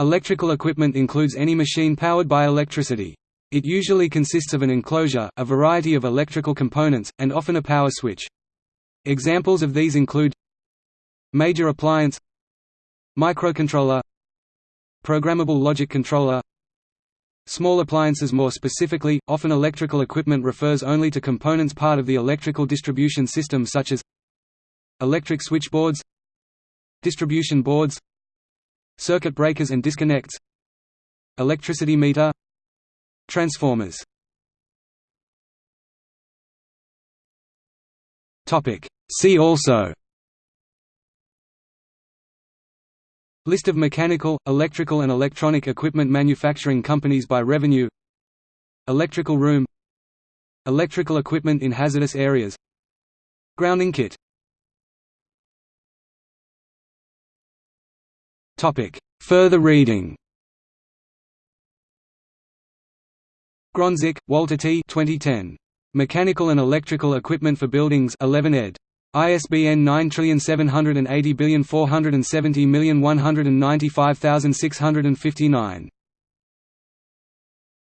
Electrical equipment includes any machine powered by electricity. It usually consists of an enclosure, a variety of electrical components, and often a power switch. Examples of these include Major appliance Microcontroller Programmable logic controller Small appliances More specifically, often electrical equipment refers only to components part of the electrical distribution system such as Electric switchboards Distribution boards Circuit breakers and disconnects Electricity meter Transformers. Topic. See also. List of mechanical, electrical and electronic equipment manufacturing companies by revenue. Electrical room. Electrical equipment in hazardous areas. Grounding kit Further reading Grondzik, Walter T. 2010. Mechanical and Electrical Equipment for Buildings 11 ed. ISBN 9780470195659.